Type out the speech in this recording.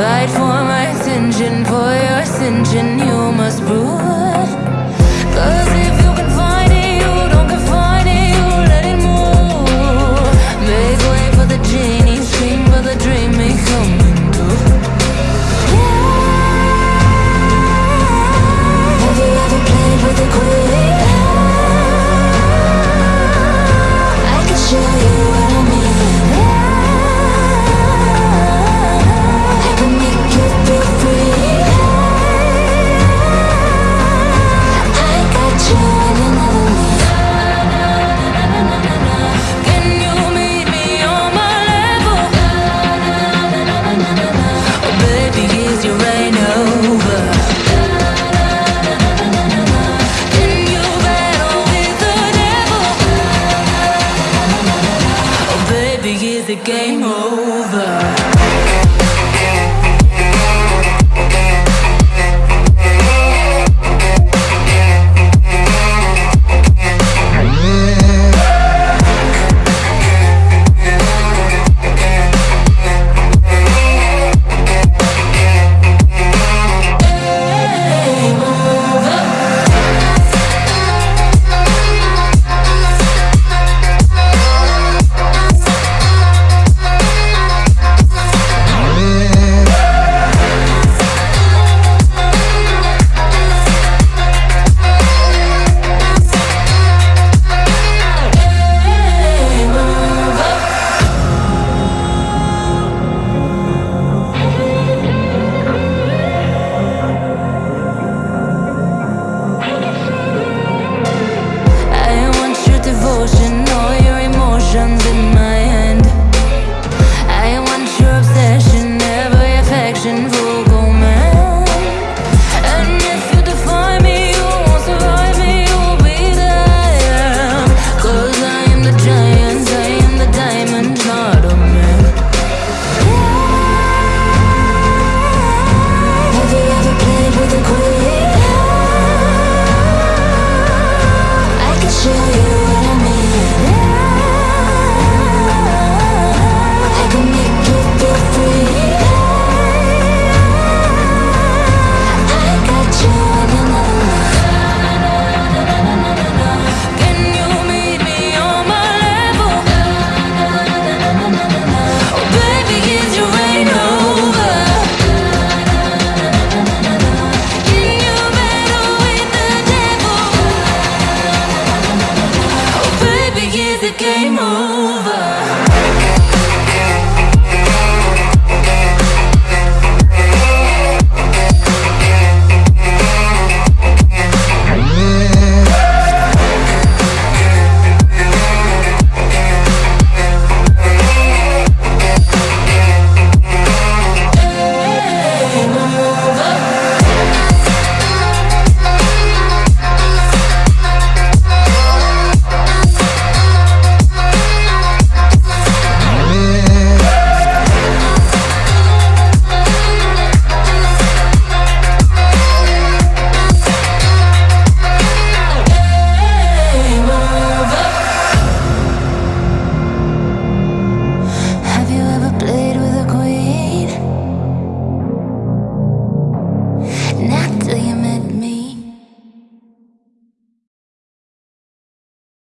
Fight for my attention, for your attention, you must prove. the game over? Game on.